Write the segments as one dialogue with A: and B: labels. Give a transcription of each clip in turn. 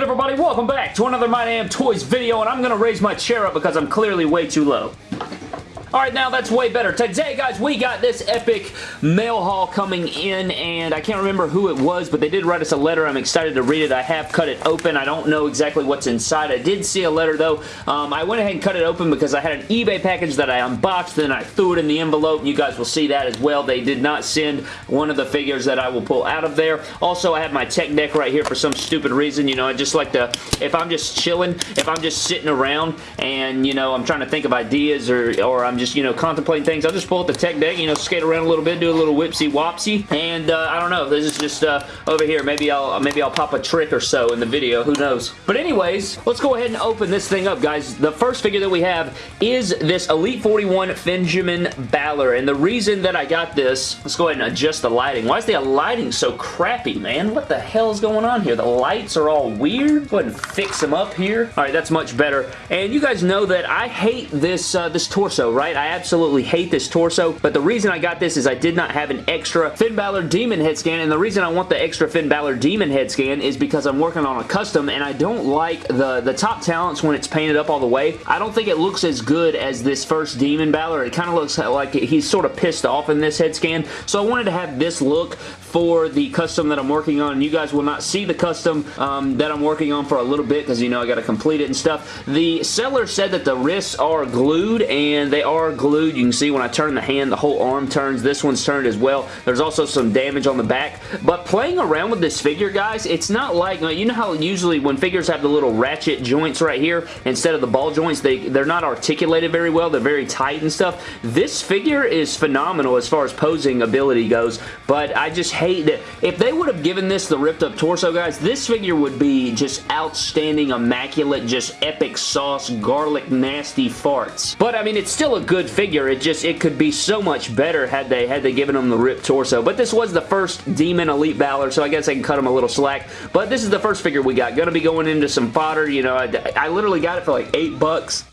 A: good everybody? Welcome back to another My Damn Toys video and I'm to raise my chair up because I'm clearly way too low. Alright, now that's way better. Today, guys, we got this epic mail haul coming in, and I can't remember who it was, but they did write us a letter. I'm excited to read it. I have cut it open. I don't know exactly what's inside. I did see a letter, though. Um, I went ahead and cut it open because I had an eBay package that I unboxed, then I threw it in the envelope. You guys will see that as well. They did not send one of the figures that I will pull out of there. Also, I have my tech deck right here for some stupid reason. You know, I just like to, if I'm just chilling, if I'm just sitting around and, you know, I'm trying to think of ideas or, or I'm just, you know, contemplating things. I'll just pull up the tech deck, you know, skate around a little bit, do a little whipsy wopsy, and uh, I don't know. This is just uh, over here. Maybe I'll maybe I'll pop a trick or so in the video. Who knows? But anyways, let's go ahead and open this thing up, guys. The first figure that we have is this Elite 41 Benjamin Balor, and the reason that I got this, let's go ahead and adjust the lighting. Why is the lighting so crappy, man? What the hell is going on here? The lights are all weird. Go ahead and fix them up here. All right, that's much better. And you guys know that I hate this uh, this torso, right? I absolutely absolutely hate this torso, but the reason I got this is I did not have an extra Finn Balor Demon head scan, and the reason I want the extra Finn Balor Demon head scan is because I'm working on a custom, and I don't like the, the top talents when it's painted up all the way. I don't think it looks as good as this first Demon Balor. It kind of looks like he's sort of pissed off in this head scan, so I wanted to have this look for the custom that I'm working on. You guys will not see the custom um, that I'm working on for a little bit because, you know, I got to complete it and stuff. The seller said that the wrists are glued, and they are glued. You can see when I turn the hand, the whole arm turns. This one's turned as well. There's also some damage on the back. But playing around with this figure, guys, it's not like, you know how usually when figures have the little ratchet joints right here, instead of the ball joints, they, they're not articulated very well. They're very tight and stuff. This figure is phenomenal as far as posing ability goes, but I just hate. If they would have given this the ripped up torso, guys, this figure would be just outstanding, immaculate, just epic sauce, garlic, nasty farts. But, I mean, it's still a good figure. It just, it could be so much better had they, had they given him the ripped torso. But this was the first Demon Elite Balor, so I guess I can cut him a little slack. But this is the first figure we got. Gonna be going into some fodder, you know, I, I literally got it for like eight bucks.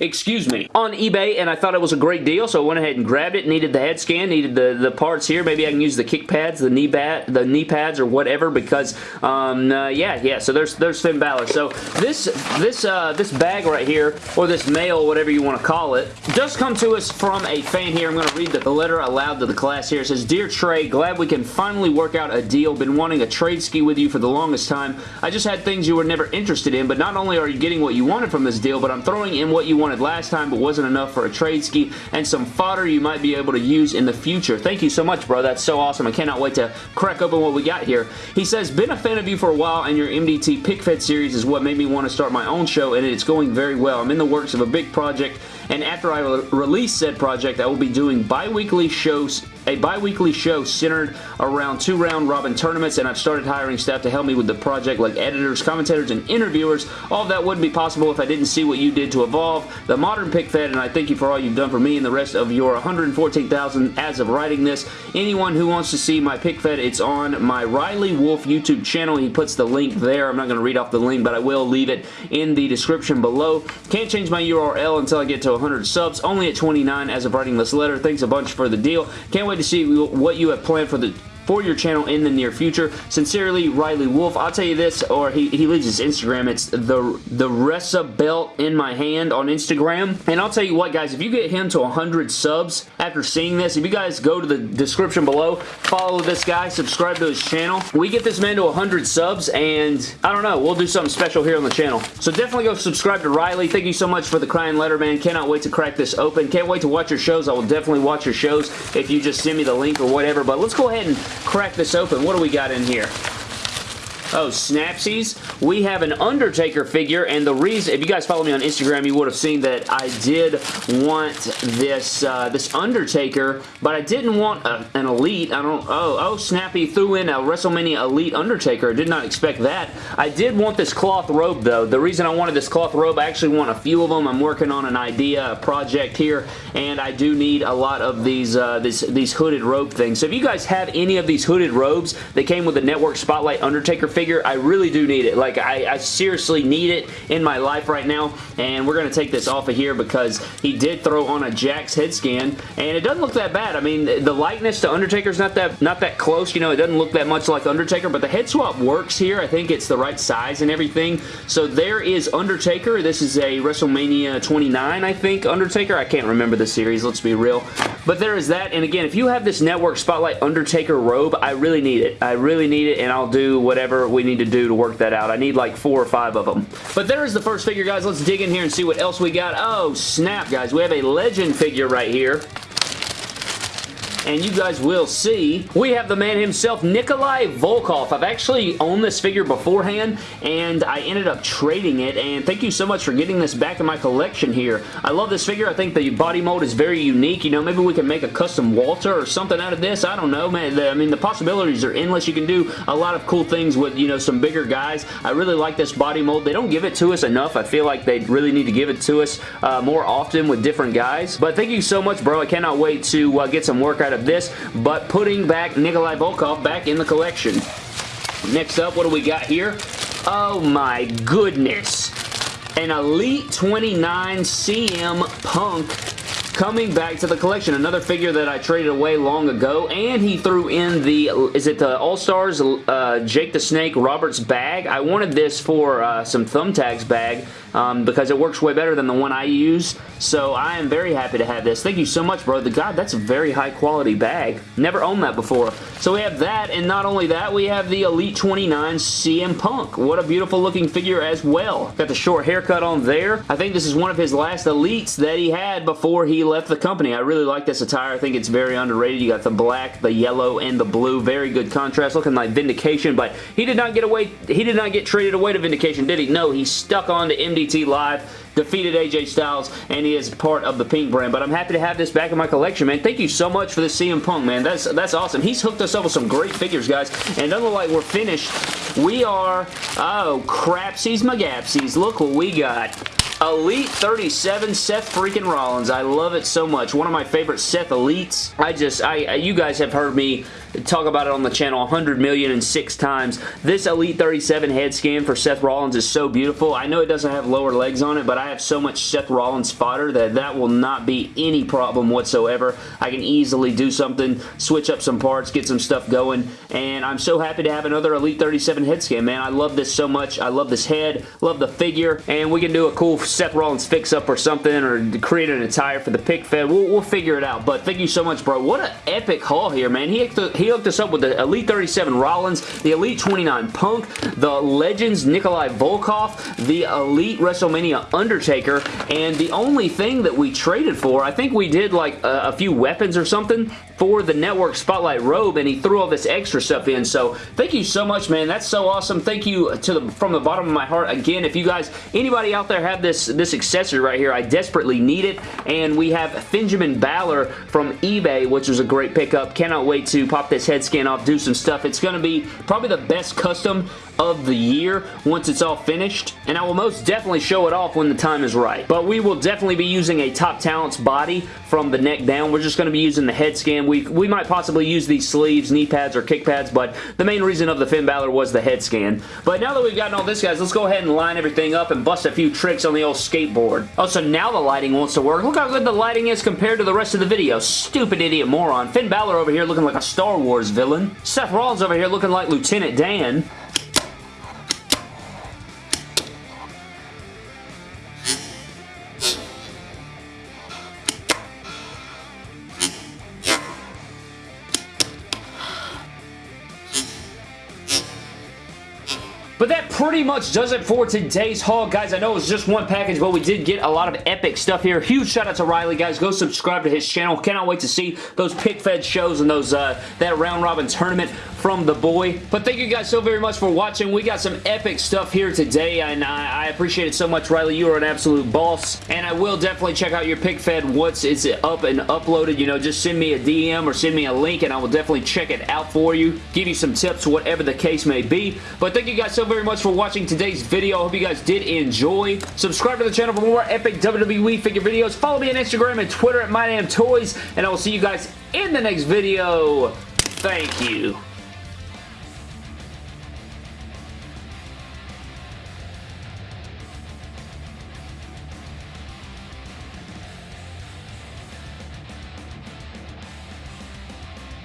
A: excuse me. On eBay, and I thought it was a great deal, so I went ahead and grabbed it. Needed the head scan, needed the, the parts here. Maybe I can use the kick pads, the knee bat, the knee pads or whatever because um, uh, yeah, yeah. So there's there's Finn Balor. So this this uh, this bag right here or this mail, whatever you want to call it, does come to us from a fan here. I'm going to read the, letter aloud to the class here. It says, "Dear Trey, glad we can finally work out a deal. Been wanting a trade ski with you for the longest time. I just had things you were never interested in, but not only are you getting what you wanted from this deal, but I'm throwing in what you wanted last time, but wasn't enough for a trade ski and some fodder you might be able to use in the future. Thank you so much, bro. That's so awesome. I cannot wait to crack open what we got here. He says, been a fan of you for a while and your MDT Pick Fed series is what made me want to start my own show and it's going very well. I'm in the works of a big project and after I re release said project, I will be doing bi-weekly shows a bi-weekly show centered around two round robin tournaments and I've started hiring staff to help me with the project like editors, commentators, and interviewers. All that wouldn't be possible if I didn't see what you did to evolve the modern pick fed and I thank you for all you've done for me and the rest of your 114,000 as of writing this. Anyone who wants to see my pick fed, it's on my Riley Wolf YouTube channel. He puts the link there. I'm not going to read off the link, but I will leave it in the description below. Can't change my URL until I get to 100 subs. Only at 29 as of writing this letter. Thanks a bunch for the deal. Can't wait to see what you have planned for the for your channel in the near future. Sincerely, Riley Wolf. I'll tell you this, or he, he leaves his Instagram. It's the, the Ressa Belt in my hand on Instagram. And I'll tell you what, guys, if you get him to 100 subs after seeing this, if you guys go to the description below, follow this guy, subscribe to his channel. We get this man to 100 subs, and I don't know, we'll do something special here on the channel. So definitely go subscribe to Riley. Thank you so much for the crying letter, man. Cannot wait to crack this open. Can't wait to watch your shows. I will definitely watch your shows if you just send me the link or whatever. But let's go ahead and crack this open. What do we got in here? Oh, Snapsies. We have an Undertaker figure, and the reason, if you guys follow me on Instagram, you would have seen that I did want this uh, this Undertaker, but I didn't want a, an Elite. I don't, oh, oh, Snappy threw in a WrestleMania Elite Undertaker. I did not expect that. I did want this cloth robe, though. The reason I wanted this cloth robe, I actually want a few of them. I'm working on an idea, a project here, and I do need a lot of these, uh, these hooded robe things. So if you guys have any of these hooded robes that came with the Network Spotlight Undertaker figure, figure. I really do need it. Like, I, I seriously need it in my life right now, and we're going to take this off of here because he did throw on a Jakks head scan, and it doesn't look that bad. I mean, the likeness to Undertaker's not that not that close. You know, it doesn't look that much like Undertaker, but the head swap works here. I think it's the right size and everything. So there is Undertaker. This is a WrestleMania 29, I think, Undertaker. I can't remember the series, let's be real. But there is that, and again, if you have this Network Spotlight Undertaker robe, I really need it. I really need it, and I'll do whatever we need to do to work that out. I need like four or five of them. But there is the first figure, guys. Let's dig in here and see what else we got. Oh, snap, guys. We have a Legend figure right here and you guys will see, we have the man himself, Nikolai Volkov. I've actually owned this figure beforehand, and I ended up trading it, and thank you so much for getting this back in my collection here. I love this figure. I think the body mold is very unique. You know, maybe we can make a custom Walter or something out of this. I don't know, man. I mean, the possibilities are endless. You can do a lot of cool things with, you know, some bigger guys. I really like this body mold. They don't give it to us enough. I feel like they really need to give it to us uh, more often with different guys. But thank you so much, bro. I cannot wait to uh, get some work out of this, but putting back Nikolai Volkov back in the collection. Next up, what do we got here? Oh my goodness. An Elite 29 CM Punk coming back to the collection. Another figure that I traded away long ago, and he threw in the, is it the All-Stars uh, Jake the Snake Roberts bag? I wanted this for uh, some thumbtacks bag, um, because it works way better than the one I use. So I am very happy to have this. Thank you so much, bro. The God, that's a very high quality bag. Never owned that before. So we have that, and not only that, we have the Elite 29 CM Punk. What a beautiful looking figure as well. Got the short haircut on there. I think this is one of his last Elites that he had before he left the company. I really like this attire. I think it's very underrated. You got the black, the yellow, and the blue. Very good contrast. Looking like Vindication, but he did not get away. He did not get traded away to Vindication, did he? No, he stuck on to MD MDT Live, defeated AJ Styles, and he is part of the Pink brand. But I'm happy to have this back in my collection, man. Thank you so much for this CM Punk, man. That's that's awesome. He's hooked us up with some great figures, guys. And look like we're finished. We are, oh, crapsies magapsies. Look what we got. Elite 37 Seth freaking Rollins. I love it so much. One of my favorite Seth Elites. I just, I, you guys have heard me talk about it on the channel 100 million and six times. This Elite 37 head scan for Seth Rollins is so beautiful. I know it doesn't have lower legs on it, but I have so much Seth Rollins fodder that that will not be any problem whatsoever. I can easily do something, switch up some parts, get some stuff going, and I'm so happy to have another Elite 37 head scan, man. I love this so much. I love this head, love the figure, and we can do a cool Seth Rollins fix-up or something, or create an attire for the pick fed. We'll, we'll figure it out, but thank you so much, bro. What an epic haul here, man. He, he hooked us up with the Elite 37 Rollins, the Elite 29 Punk, the Legends Nikolai Volkov, the Elite WrestleMania Undertaker, and the only thing that we traded for, I think we did like a, a few weapons or something for the Network Spotlight robe, and he threw all this extra stuff in, so thank you so much, man. That's so awesome. Thank you to the from the bottom of my heart. Again, if you guys, anybody out there have this, this accessory right here, I desperately need it, and we have Benjamin Balor from eBay, which was a great pickup. Cannot wait to pop this head scan off, do some stuff. It's going to be probably the best custom of the year once it's all finished, and I will most definitely show it off when the time is right. But we will definitely be using a Top Talents body from the neck down. We're just going to be using the head scan. We, we might possibly use these sleeves, knee pads, or kick pads, but the main reason of the Finn Balor was the head scan. But now that we've gotten all this, guys, let's go ahead and line everything up and bust a few tricks on the old skateboard. Oh, so now the lighting wants to work. Look how good the lighting is compared to the rest of the video. Stupid idiot moron. Finn Balor over here looking like a Star Wars villain. Seth Rollins over here looking like Lieutenant Dan. But that pretty much does it for today's haul, guys. I know it was just one package, but we did get a lot of epic stuff here. Huge shout out to Riley, guys. Go subscribe to his channel. Cannot wait to see those pick fed shows and those uh, that round robin tournament from the boy. But thank you guys so very much for watching. We got some epic stuff here today, and I, I appreciate it so much, Riley. You are an absolute boss, and I will definitely check out your pick fed once it's up and uploaded. You know, just send me a DM or send me a link, and I will definitely check it out for you, give you some tips, whatever the case may be. But thank you guys so very much for watching today's video. I hope you guys did enjoy. Subscribe to the channel for more epic WWE figure videos. Follow me on Instagram and Twitter at MyDamnToys, and I will see you guys in the next video. Thank you.